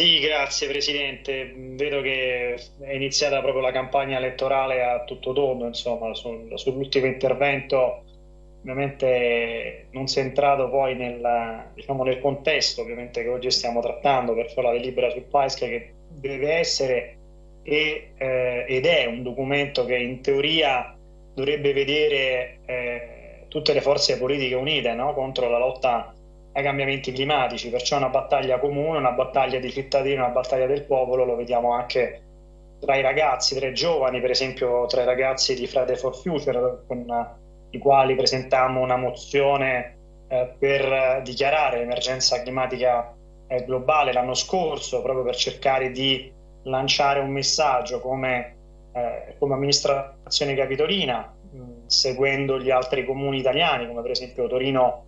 Sì, grazie Presidente. Vedo che è iniziata proprio la campagna elettorale a tutto tondo, insomma, sul, sull'ultimo intervento ovviamente non si è entrato poi nel, diciamo, nel contesto che oggi stiamo trattando, perciò la delibera sul PAESC che deve essere e, eh, ed è un documento che in teoria dovrebbe vedere eh, tutte le forze politiche unite no? contro la lotta ai cambiamenti climatici, perciò è una battaglia comune, una battaglia dei cittadini, una battaglia del popolo, lo vediamo anche tra i ragazzi, tra i giovani, per esempio tra i ragazzi di Friday for Future, con i quali presentammo una mozione eh, per dichiarare l'emergenza climatica eh, globale l'anno scorso, proprio per cercare di lanciare un messaggio come, eh, come amministrazione capitolina, mh, seguendo gli altri comuni italiani, come per esempio Torino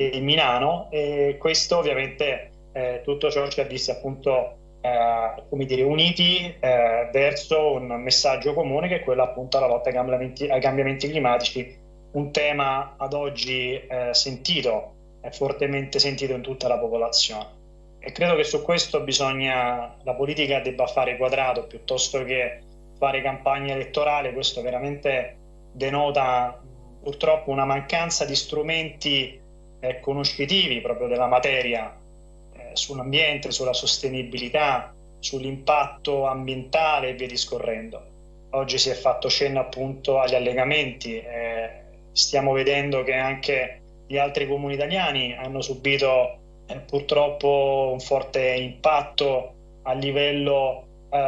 e Milano, e questo ovviamente eh, tutto ciò ci ha visto appunto eh, come dire, uniti eh, verso un messaggio comune che è quello appunto alla lotta ai cambiamenti, ai cambiamenti climatici, un tema ad oggi eh, sentito, fortemente sentito in tutta la popolazione. E credo che su questo bisogna, la politica debba fare quadrato piuttosto che fare campagna elettorale, questo veramente denota purtroppo una mancanza di strumenti eh, conoscitivi proprio della materia eh, sull'ambiente, sulla sostenibilità, sull'impatto ambientale e via discorrendo. Oggi si è fatto cenno appunto agli allegamenti, eh, stiamo vedendo che anche gli altri comuni italiani hanno subito eh, purtroppo un forte impatto a livello eh,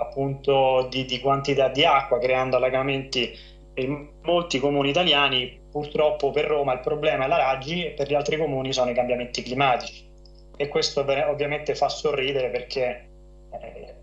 appunto di, di, quantità di acqua, creando allagamenti in molti comuni italiani. Purtroppo per Roma il problema è la Raggi e per gli altri comuni sono i cambiamenti climatici. E questo ovviamente fa sorridere perché eh,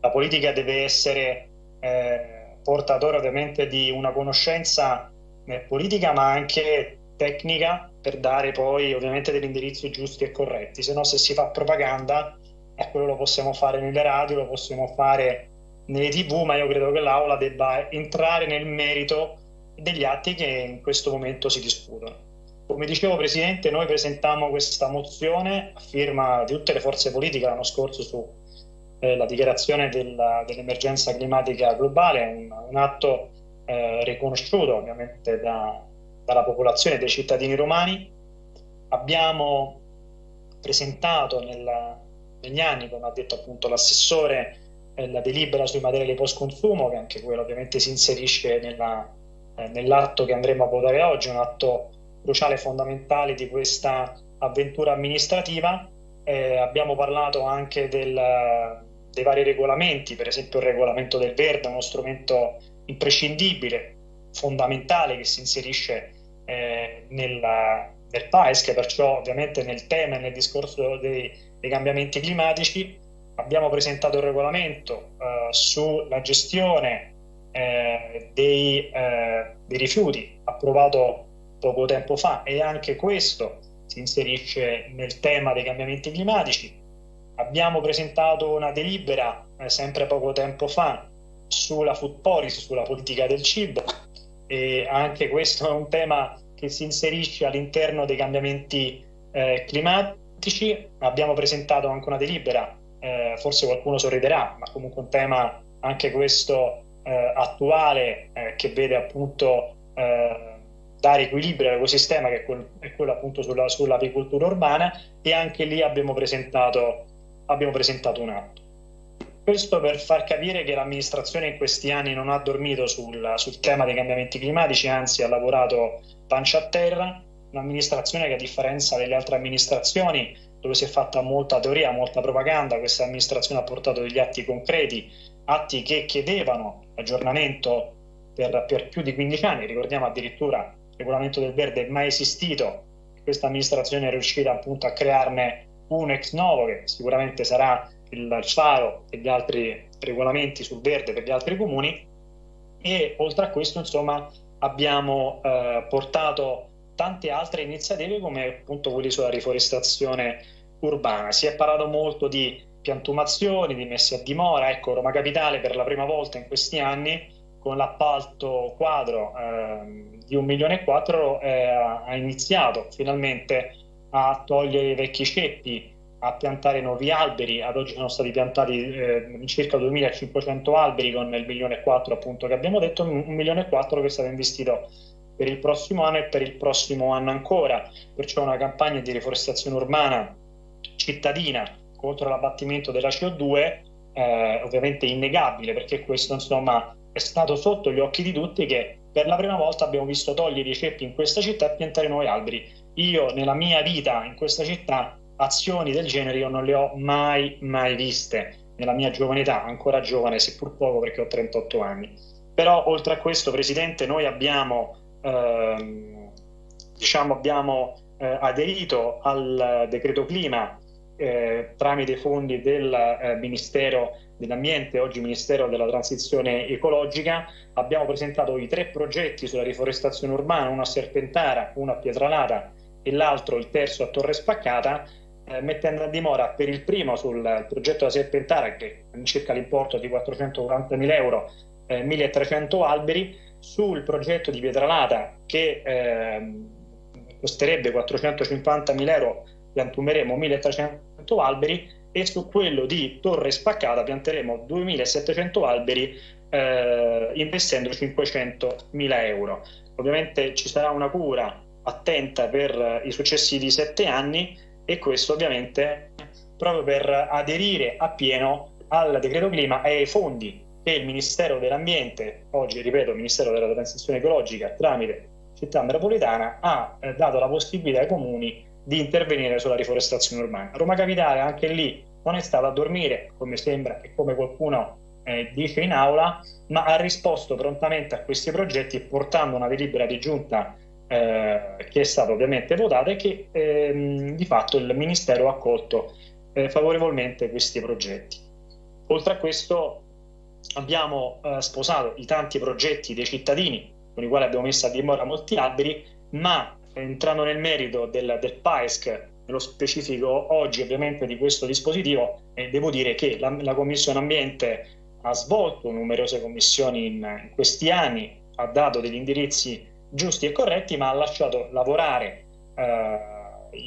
la politica deve essere eh, portatore ovviamente di una conoscenza eh, politica ma anche tecnica per dare poi ovviamente degli indirizzi giusti e corretti, se no se si fa propaganda, eh, quello lo possiamo fare nelle radio, lo possiamo fare nelle tv, ma io credo che l'Aula debba entrare nel merito degli atti che in questo momento si discutono. Come dicevo Presidente, noi presentammo questa mozione a firma di tutte le forze politiche l'anno scorso sulla eh, dichiarazione dell'emergenza climatica globale, un, un atto eh, riconosciuto ovviamente da, dalla popolazione dei cittadini romani. Abbiamo presentato nella, negli anni, come ha detto appunto l'assessore, eh, la delibera sui materiali post consumo, che anche quello ovviamente si inserisce nella, eh, nell'atto che andremo a votare oggi, un atto cruciale e fondamentale di questa avventura amministrativa. Eh, abbiamo parlato anche del, dei vari regolamenti, per esempio il regolamento del verde, uno strumento imprescindibile, fondamentale che si inserisce eh, nella, nel PAESC, perciò ovviamente nel tema e nel discorso dei, dei cambiamenti climatici. Abbiamo presentato il regolamento eh, sulla gestione eh, dei, eh, dei rifiuti, approvato poco tempo fa, e anche questo si inserisce nel tema dei cambiamenti climatici. Abbiamo presentato una delibera eh, sempre poco tempo fa sulla food policy, sulla politica del cibo, e anche questo è un tema che si inserisce all'interno dei cambiamenti eh, climatici. Abbiamo presentato anche una delibera, eh, forse qualcuno sorriderà, ma comunque un tema anche questo eh, attuale eh, che vede appunto eh, dare equilibrio all'ecosistema che è, quel, è quello appunto sulla, sull'apicoltura urbana e anche lì abbiamo presentato, abbiamo presentato un atto. Questo per far capire che l'amministrazione in questi anni non ha dormito sul, sul tema dei cambiamenti climatici, anzi ha lavorato pancia a terra, un'amministrazione che a differenza delle altre amministrazioni dove si è fatta molta teoria, molta propaganda, questa amministrazione ha portato degli atti concreti, atti che chiedevano aggiornamento per, per più di 15 anni, ricordiamo addirittura il regolamento del verde è mai esistito, questa amministrazione è riuscita appunto a crearne un ex novo che sicuramente sarà il faro e gli altri regolamenti sul verde per gli altri comuni. E oltre a questo insomma abbiamo eh, portato tante altre iniziative come appunto quelli sulla riforestazione urbana. Si è parlato molto di piantumazioni, di messe a dimora, ecco Roma Capitale per la prima volta in questi anni con l'appalto quadro eh, di un milione e quattro eh, ha iniziato finalmente a togliere i vecchi ceppi a piantare nuovi alberi, ad oggi sono stati piantati eh, circa 2500 alberi con il milione e quattro appunto che abbiamo detto, un milione e quattro che è stato investito per il prossimo anno e per il prossimo anno ancora, perciò una campagna di riforestazione urbana cittadina contro l'abbattimento della CO2 eh, ovviamente innegabile perché questo insomma è stato sotto gli occhi di tutti che per la prima volta abbiamo visto togliere i ceppi in questa città e piantare nuovi alberi. Io nella mia vita in questa città azioni del genere io non le ho mai, mai viste nella mia giovane età, ancora giovane, seppur poco perché ho 38 anni. Però oltre a questo, Presidente, noi abbiamo, ehm, diciamo, abbiamo eh, aderito al decreto clima eh, tramite fondi del eh, Ministero dell'Ambiente, oggi Ministero della Transizione Ecologica, abbiamo presentato i tre progetti sulla riforestazione urbana, uno a Serpentara, uno a Pietralata e l'altro, il terzo, a Torre Spaccata, eh, mettendo a dimora per il primo sul progetto da Serpentara, che circa l'importo di 440.000 euro, eh, 1.300 alberi, sul progetto di Pietralata che ehm, costerebbe 450.000 euro, piantumeremo 1.300 alberi e su quello di Torre Spaccata pianteremo 2.700 alberi eh, investendo 500.000 euro. Ovviamente ci sarà una cura attenta per i successivi sette anni e questo ovviamente proprio per aderire appieno al decreto clima e ai fondi che il Ministero dell'Ambiente, oggi ripeto Ministero della Transizione Ecologica tramite Città Metropolitana, ha eh, dato la possibilità ai comuni di intervenire sulla riforestazione urbana. Roma Capitale anche lì non è stata a dormire, come sembra e come qualcuno eh, dice in aula, ma ha risposto prontamente a questi progetti portando una delibera di giunta eh, che è stata ovviamente votata e che ehm, di fatto il Ministero ha accolto eh, favorevolmente questi progetti. Oltre a questo abbiamo eh, sposato i tanti progetti dei cittadini con i quali abbiamo messo a dimora molti alberi, ma entrando nel merito del, del PAESC, nello specifico oggi ovviamente di questo dispositivo, eh, devo dire che la, la, Commissione Ambiente ha svolto numerose commissioni in, in questi anni, ha dato degli indirizzi giusti e corretti, ma ha lasciato lavorare eh,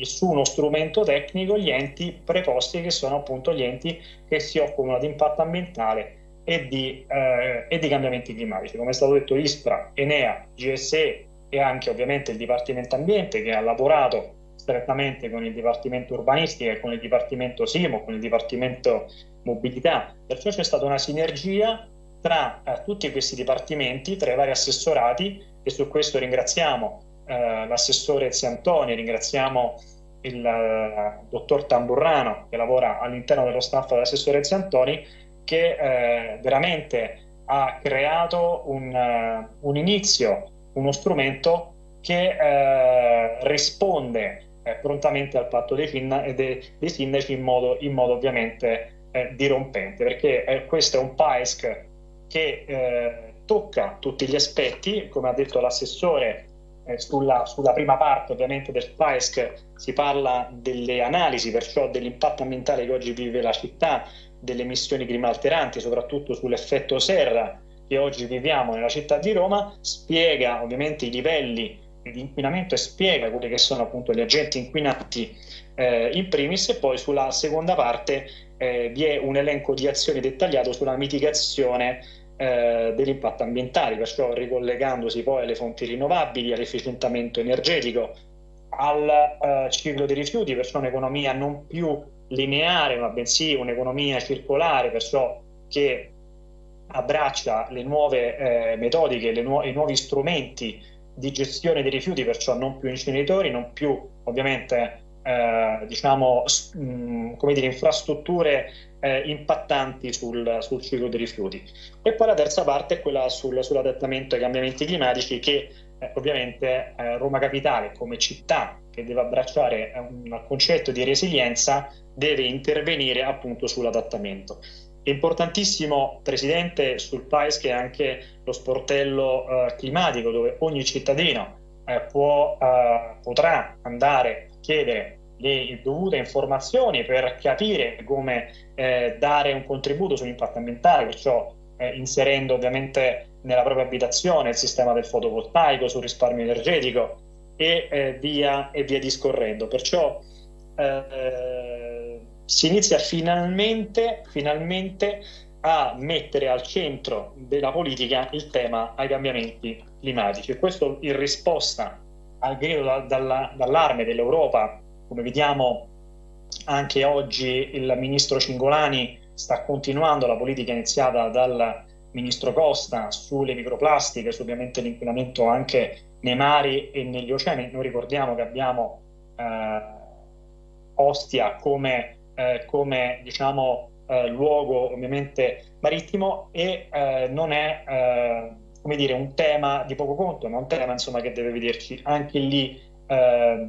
su uno strumento tecnico gli enti preposti che sono appunto gli enti che si occupano di impatto ambientale e di, eh, e di cambiamenti climatici. Come è stato detto ISPRA, Enea, GSE e anche ovviamente il Dipartimento Ambiente che ha lavorato strettamente con il Dipartimento Urbanistica con il Dipartimento Simo, con il Dipartimento Mobilità. Perciò c'è stata una sinergia tra eh, tutti questi dipartimenti, tra i vari assessorati e su questo ringraziamo eh, l'assessore Ziantoni, ringraziamo il eh, dottor Tamburrano che lavora all'interno dello staff dell'assessore Ziantoni che eh, veramente ha creato un, uh, un, inizio, uno strumento che uh, risponde uh, prontamente al patto dei, dei, dei sindaci in modo, in modo ovviamente dirompente, perché questo è un PAESC che tocca tutti gli aspetti, come ha detto l'assessore eh, sulla, sulla, prima parte ovviamente del PAESC si parla delle analisi, perciò dell'impatto ambientale che oggi vive la città, delle emissioni climalteranti, soprattutto sull'effetto serra che oggi viviamo nella città di Roma, spiega ovviamente i livelli di inquinamento e spiega quelli che sono appunto gli agenti inquinanti eh, in primis e poi sulla seconda parte eh, vi è un elenco di azioni dettagliato sulla mitigazione eh, dell'impatto ambientale, perciò ricollegandosi poi alle fonti rinnovabili, all'efficientamento energetico, al eh, ciclo dei rifiuti, perciò un'economia non più lineare, ma bensì un'economia circolare, perciò che abbraccia le nuove eh, metodiche, le nu i nuovi strumenti di gestione dei rifiuti, perciò non più inceneritori, non più ovviamente eh, diciamo, mh, come dire, infrastrutture eh, impattanti sul, sul, ciclo dei rifiuti. E poi la terza parte è quella sul, sull'adattamento ai cambiamenti climatici che eh, ovviamente eh, Roma Capitale come città che deve abbracciare un concetto di resilienza deve intervenire appunto sull'adattamento. È importantissimo, Presidente, sul PAES che è anche lo sportello eh, climatico dove ogni cittadino eh, può, eh, potrà andare a chiedere le dovute informazioni per capire come eh, dare un contributo sull'impatto ambientale, perciò eh, inserendo ovviamente nella propria abitazione il sistema del fotovoltaico, sul risparmio energetico e, eh, via, e via discorrendo. Perciò si inizia finalmente, finalmente a mettere al centro della politica il tema ai cambiamenti climatici e questo in risposta al grido da, dalla, d'allarme dell'Europa, come vediamo anche oggi il ministro Cingolani sta continuando la politica iniziata dal ministro Costa sulle microplastiche, su ovviamente l'inquinamento anche nei mari e negli oceani. Noi ricordiamo che abbiamo eh, Ostia come, eh, come diciamo, eh, luogo ovviamente marittimo e eh, non è eh, come dire, un tema di poco conto, ma un tema insomma, che deve vederci anche lì eh,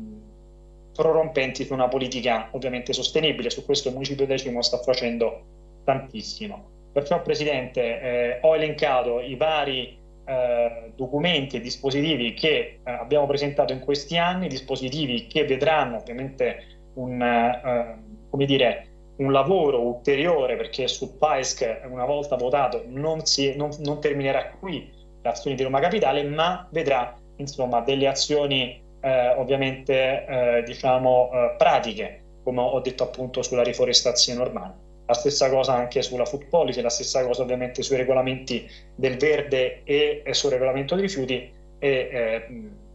prorompenti su una politica ovviamente sostenibile. Su questo il Municipio Decimo sta facendo tantissimo. Perciò, Presidente, eh, ho elencato i vari eh, documenti e dispositivi che eh, abbiamo presentato in questi anni, dispositivi che vedranno ovviamente un, eh, come dire, un lavoro ulteriore perché su PAESC una volta votato non, si, non, non terminerà qui l'azione di Roma Capitale ma vedrà insomma delle azioni eh, ovviamente eh, diciamo eh, pratiche come ho detto appunto sulla riforestazione urbana. La stessa cosa anche sulla food policy la stessa cosa ovviamente sui regolamenti del verde e, e sul regolamento dei rifiuti e eh,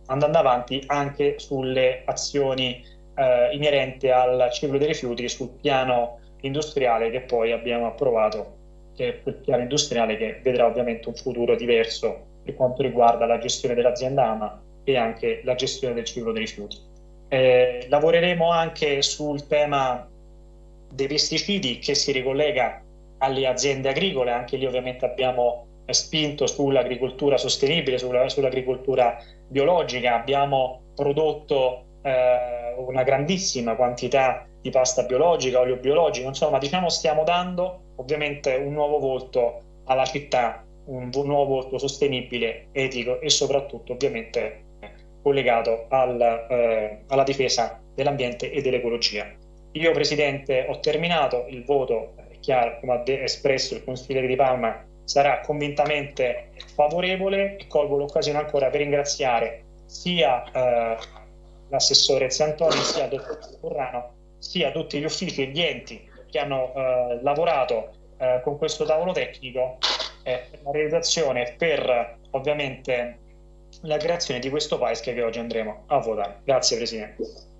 andando avanti anche sulle azioni eh, inerente al ciclo dei rifiuti sul piano industriale che poi abbiamo approvato, che è quel piano industriale che vedrà ovviamente un futuro diverso per quanto riguarda la gestione dell'azienda AMA e anche la gestione del ciclo dei rifiuti. Eh, lavoreremo anche sul tema dei pesticidi che si ricollega alle aziende agricole, anche lì ovviamente abbiamo spinto sull'agricoltura sostenibile, sull'agricoltura biologica, abbiamo prodotto eh, una grandissima quantità di pasta biologica, olio biologico, insomma diciamo stiamo dando ovviamente un nuovo volto alla città, un nuovo volto sostenibile, etico e soprattutto ovviamente collegato al, eh, alla difesa dell'ambiente e dell'ecologia. Io Presidente ho terminato, il voto è chiaro, come ha espresso il consigliere di Palma, sarà convintamente favorevole e colgo l'occasione ancora per ringraziare sia eh, l'assessore Ziantoni sia il dottor Currano sia tutti gli uffici e gli enti che hanno eh, lavorato eh, con questo tavolo tecnico eh, per la realizzazione e per ovviamente la creazione di questo paese che oggi andremo a votare. Grazie Presidente.